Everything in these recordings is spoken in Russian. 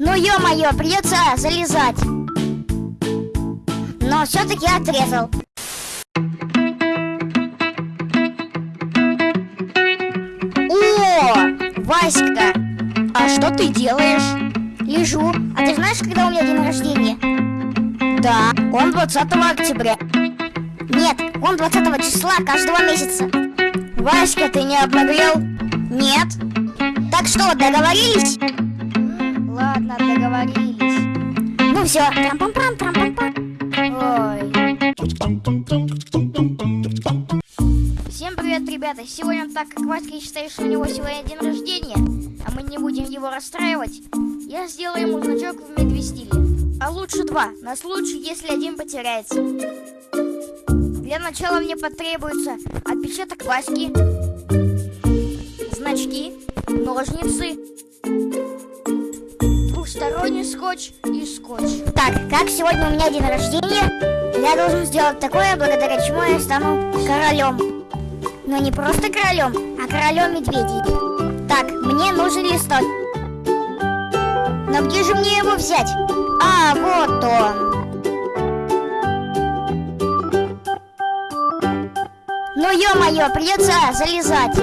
Ну ё-моё, придется залезать. Но все-таки отрезал. О, Васька, а что ты делаешь? Лежу. А ты знаешь, когда у меня день рождения? Да, он 20 октября. Нет, он 20 числа каждого месяца. Васька, ты не обнаглел? Нет. Так что, договорились? Договорились. Ну все, трам-пам-пам, трам-пам-пам. Ой. Всем привет, ребята! Сегодня, так как Васька считает, что у него сегодня день рождения, а мы не будем его расстраивать, я сделаю ему значок в медвестиле. А лучше два, на случай, если один потеряется. Для начала мне потребуется отпечаток Васьки, значки, ножницы, двухсторонний скотч и скотч. Так, как сегодня у меня день рождения, я должен сделать такое, благодаря чему я стану королем. Но не просто королем, а королем медведей. Так, мне нужен листок. Но где же мне его взять? А, вот он. Ну ё-моё, придется залезать.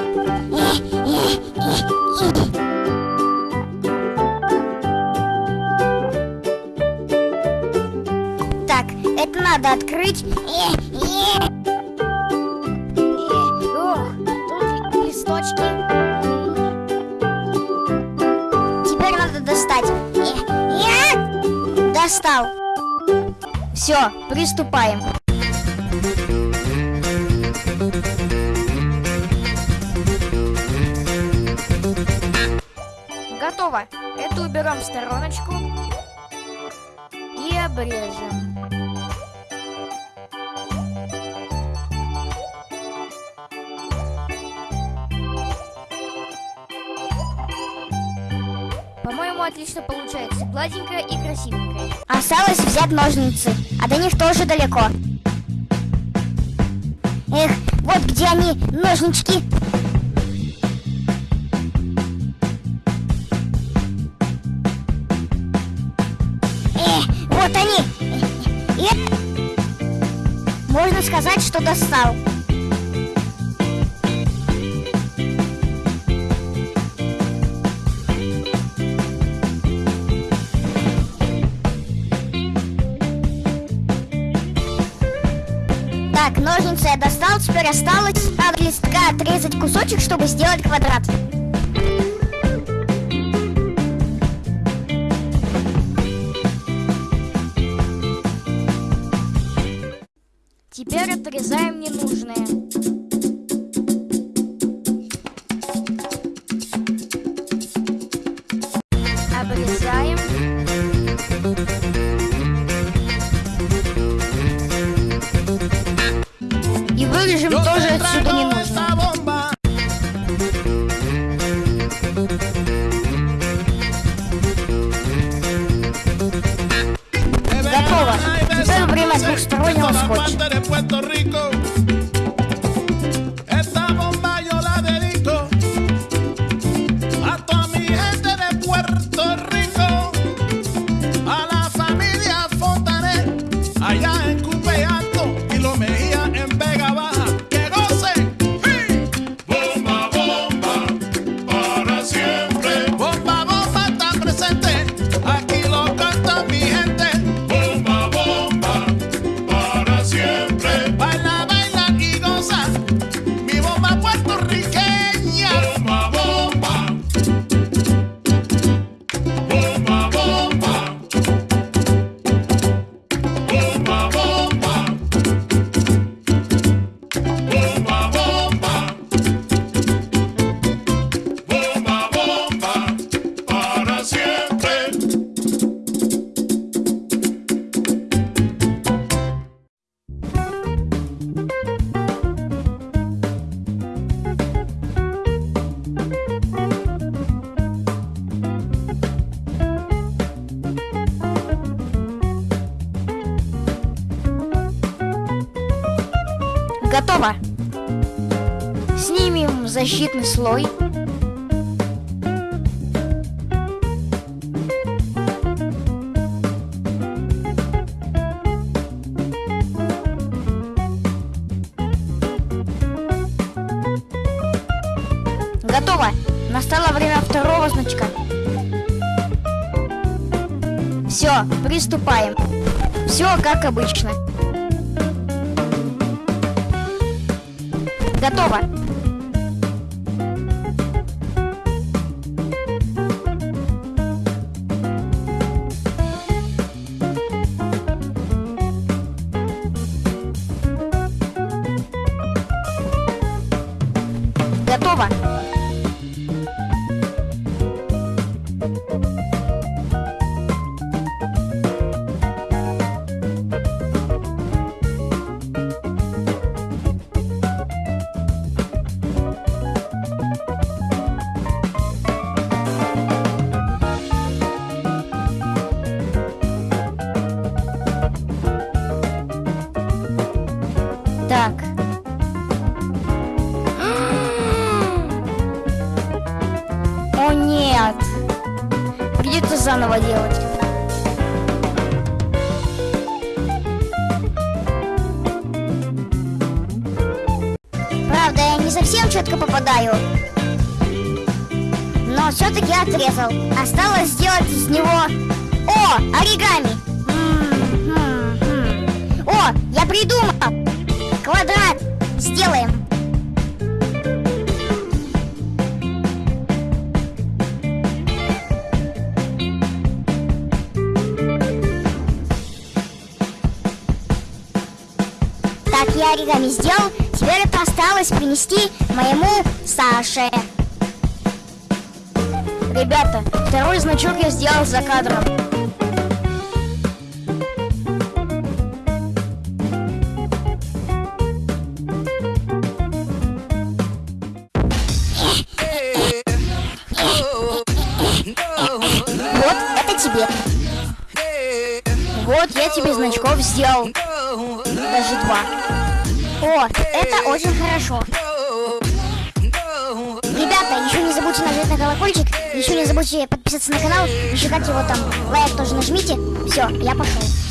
Это надо открыть. Ох, тут листочки. Теперь надо достать. Достал. Все, приступаем. Готово. Это уберем в стороночку и обрежем. Отлично получается. Гладенькая и красивенькая. Осталось взять ножницы, а до них тоже далеко. Эх, вот где они, ножнички. Эх, вот они. Эх. Можно сказать, что достал. Так, ножницы я достал, теперь осталось от листка отрезать кусочек, чтобы сделать квадрат. Теперь отрезаем ненужное. Обрезаем. Desarrolla mascoche. de Puerto Rico. Готово! Снимем защитный слой. Готово! Настало время второго значка. Все, приступаем. Все как обычно. Готово. Совсем четко попадаю. Но все-таки отрезал. Осталось сделать из него... О, оригами! О, я придумал! Квадрат! Сделаем! Так, я оригами сделал. Теперь это осталось принести моему Саше. Ребята, второй значок я сделал за кадром. Вот, это тебе. Вот, я тебе значков сделал. Даже два. О, это очень хорошо. Ребята, еще не забудьте нажать на колокольчик, еще не забудьте подписаться на канал, еще как его там, лайк тоже нажмите. Все, я пошел.